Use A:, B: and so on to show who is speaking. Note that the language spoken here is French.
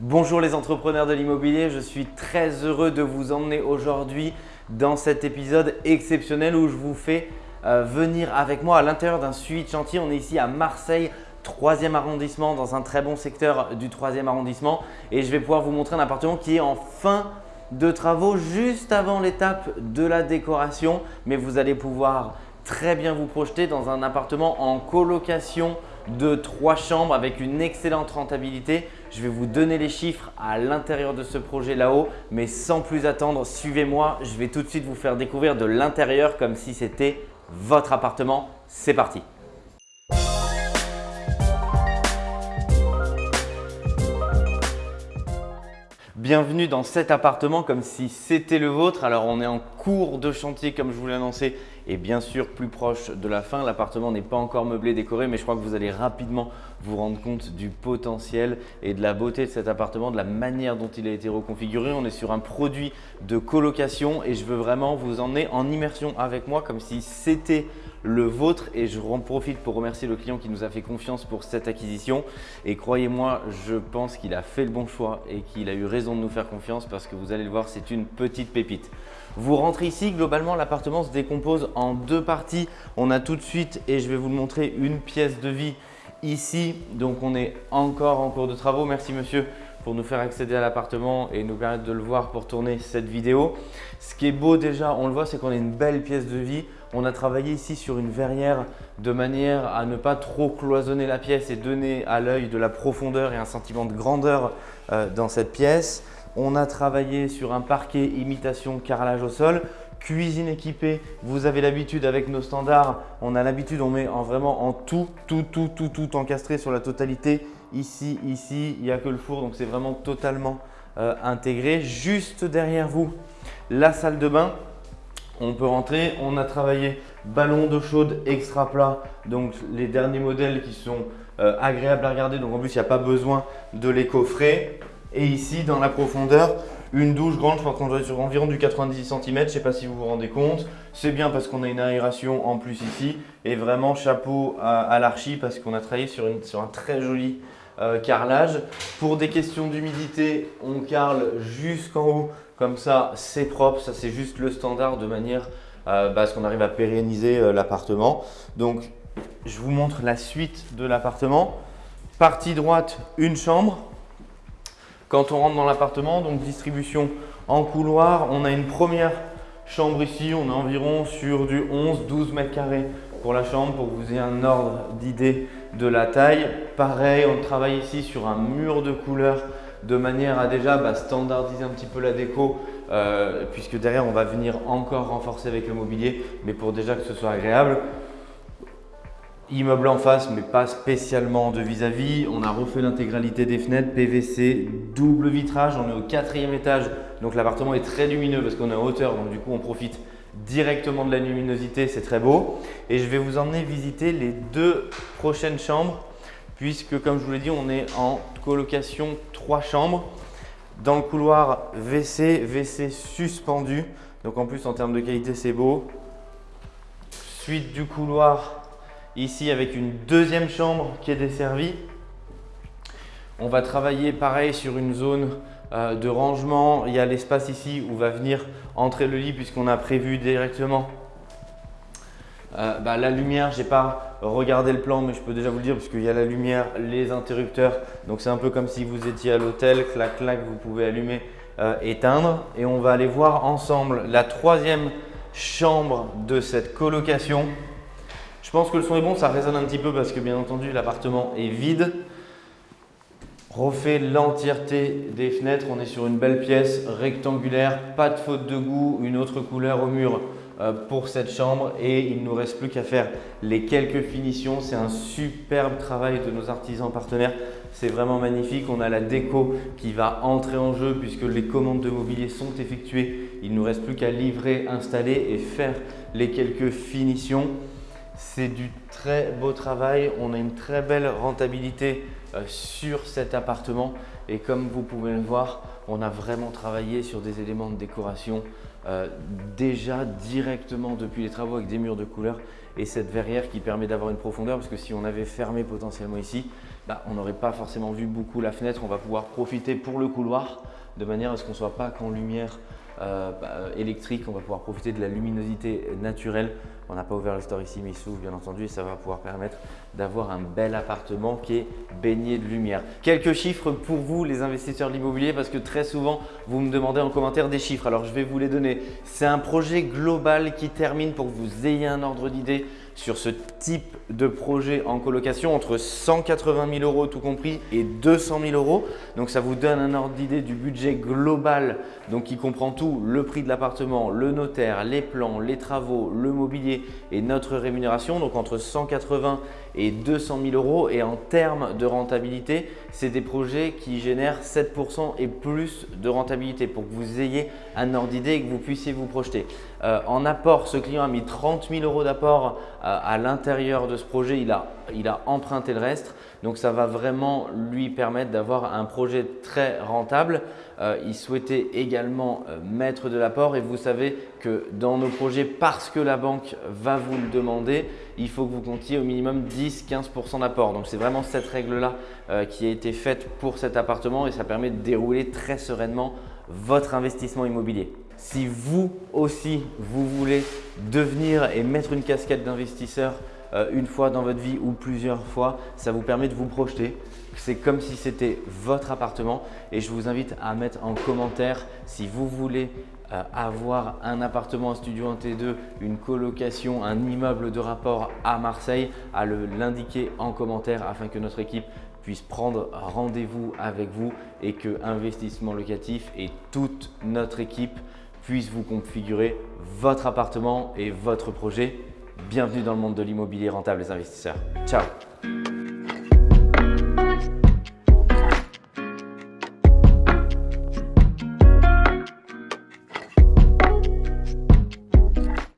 A: Bonjour les entrepreneurs de l'immobilier, je suis très heureux de vous emmener aujourd'hui dans cet épisode exceptionnel où je vous fais euh, venir avec moi à l'intérieur d'un suivi de chantier. On est ici à Marseille, 3e arrondissement, dans un très bon secteur du 3e arrondissement et je vais pouvoir vous montrer un appartement qui est en fin de travaux juste avant l'étape de la décoration mais vous allez pouvoir très bien vous projeter dans un appartement en colocation de trois chambres avec une excellente rentabilité. Je vais vous donner les chiffres à l'intérieur de ce projet là-haut, mais sans plus attendre, suivez-moi. Je vais tout de suite vous faire découvrir de l'intérieur comme si c'était votre appartement. C'est parti Bienvenue dans cet appartement comme si c'était le vôtre. Alors on est en cours de chantier comme je vous l'ai annoncé et bien sûr plus proche de la fin. L'appartement n'est pas encore meublé, décoré mais je crois que vous allez rapidement vous rendre compte du potentiel et de la beauté de cet appartement, de la manière dont il a été reconfiguré. On est sur un produit de colocation et je veux vraiment vous emmener en immersion avec moi comme si c'était le vôtre et je en profite pour remercier le client qui nous a fait confiance pour cette acquisition et croyez-moi, je pense qu'il a fait le bon choix et qu'il a eu raison de nous faire confiance parce que vous allez le voir, c'est une petite pépite. Vous rentrez ici, globalement l'appartement se décompose en deux parties. On a tout de suite, et je vais vous le montrer, une pièce de vie ici. Donc on est encore en cours de travaux. Merci monsieur pour nous faire accéder à l'appartement et nous permettre de le voir pour tourner cette vidéo. Ce qui est beau déjà, on le voit, c'est qu'on a une belle pièce de vie. On a travaillé ici sur une verrière de manière à ne pas trop cloisonner la pièce et donner à l'œil de la profondeur et un sentiment de grandeur euh, dans cette pièce. On a travaillé sur un parquet imitation carrelage au sol, cuisine équipée. Vous avez l'habitude avec nos standards, on a l'habitude, on met en vraiment en tout, tout, tout, tout, tout encastré sur la totalité. Ici, ici, il n'y a que le four, donc c'est vraiment totalement euh, intégré. Juste derrière vous, la salle de bain on peut rentrer. On a travaillé ballon d'eau chaude extra plat, donc les derniers modèles qui sont euh, agréables à regarder. Donc en plus, il n'y a pas besoin de les coffrer. Et ici, dans la profondeur, une douche grande, je crois qu'on doit être sur environ du 90 cm, je ne sais pas si vous vous rendez compte. C'est bien parce qu'on a une aération en plus ici. Et vraiment, chapeau à, l'archi parce qu'on a travaillé sur, un très joli euh, carrelage. Pour des questions d'humidité, on carle jusqu'en haut comme ça, c'est propre, ça c'est juste le standard de manière euh, bah, à ce qu'on arrive à pérenniser euh, l'appartement. Donc, je vous montre la suite de l'appartement. Partie droite, une chambre. Quand on rentre dans l'appartement, donc distribution en couloir, on a une première chambre ici, on est environ sur du 11-12 mètres carrés pour la chambre pour que vous ayez un ordre d'idée de la taille. Pareil, on travaille ici sur un mur de couleur de manière à déjà bah, standardiser un petit peu la déco euh, puisque derrière on va venir encore renforcer avec le mobilier mais pour déjà que ce soit agréable. Immeuble en face mais pas spécialement de vis-à-vis. On a refait l'intégralité des fenêtres, PVC, double vitrage. On est au quatrième étage donc l'appartement est très lumineux parce qu'on est en hauteur donc du coup on profite directement de la luminosité, c'est très beau. Et je vais vous emmener visiter les deux prochaines chambres puisque comme je vous l'ai dit, on est en colocation trois chambres. Dans le couloir WC, WC suspendu. Donc en plus en termes de qualité, c'est beau. Suite du couloir ici avec une deuxième chambre qui est desservie. On va travailler pareil sur une zone euh, de rangement. Il y a l'espace ici où va venir entrer le lit puisqu'on a prévu directement euh, bah, la lumière, je n'ai pas regardé le plan, mais je peux déjà vous le dire puisqu'il y a la lumière, les interrupteurs. Donc c'est un peu comme si vous étiez à l'hôtel, clac clac, vous pouvez allumer, euh, éteindre. Et on va aller voir ensemble la troisième chambre de cette colocation. Je pense que le son est bon, ça résonne un petit peu parce que bien entendu l'appartement est vide. Refait l'entièreté des fenêtres, on est sur une belle pièce rectangulaire, pas de faute de goût, une autre couleur au mur euh, pour cette chambre et il ne nous reste plus qu'à faire les quelques finitions. C'est un superbe travail de nos artisans partenaires. C'est vraiment magnifique. On a la déco qui va entrer en jeu puisque les commandes de mobilier sont effectuées. Il ne nous reste plus qu'à livrer, installer et faire les quelques finitions. C'est du très beau travail. On a une très belle rentabilité euh, sur cet appartement et comme vous pouvez le voir, on a vraiment travaillé sur des éléments de décoration euh, déjà directement depuis les travaux avec des murs de couleur et cette verrière qui permet d'avoir une profondeur parce que si on avait fermé potentiellement ici, bah, on n'aurait pas forcément vu beaucoup la fenêtre. On va pouvoir profiter pour le couloir de manière à ce qu'on ne soit pas qu'en lumière euh, bah, électrique. On va pouvoir profiter de la luminosité naturelle. On n'a pas ouvert le store ici, mais il s'ouvre bien entendu et ça va pouvoir permettre d'avoir un bel appartement qui est baigné de lumière. Quelques chiffres pour vous les investisseurs de l'immobilier parce que très souvent vous me demandez en commentaire des chiffres. Alors je vais vous les donner. C'est un projet global qui termine pour que vous ayez un ordre d'idée sur ce type de projet en colocation entre 180 000 euros tout compris et 200 000 euros. Donc ça vous donne un ordre d'idée du budget global donc qui comprend tout, le prix de l'appartement, le notaire, les plans, les travaux, le mobilier et notre rémunération. Donc entre 180 et 200 000 euros et en termes de rentabilité, c'est des projets qui génèrent 7% et plus de rentabilité pour que vous ayez un ordre d'idée et que vous puissiez vous projeter. Euh, en apport, ce client a mis 30 000 euros d'apport euh, à l'intérieur de ce projet. Il a, emprunté le reste. Donc, ça va vraiment lui permettre d'avoir un projet très rentable. Euh, il souhaitait également mettre de l'apport et vous savez que dans nos projets, parce que la banque va vous le demander, il faut que vous comptiez au minimum 10-15% d'apport. Donc, c'est vraiment cette règle-là qui a été faite pour cet appartement et ça permet de dérouler très sereinement votre investissement immobilier. Si vous aussi, vous voulez devenir et mettre une casquette d'investisseur euh, une fois dans votre vie ou plusieurs fois, ça vous permet de vous projeter. C'est comme si c'était votre appartement et je vous invite à mettre en commentaire si vous voulez euh, avoir un appartement, un studio en T2, une colocation, un immeuble de rapport à Marseille, à l'indiquer en commentaire afin que notre équipe puisse prendre rendez-vous avec vous et que Investissement Locatif et toute notre équipe puisse vous configurer votre appartement et votre projet. Bienvenue dans le monde de l'immobilier rentable les investisseurs. Ciao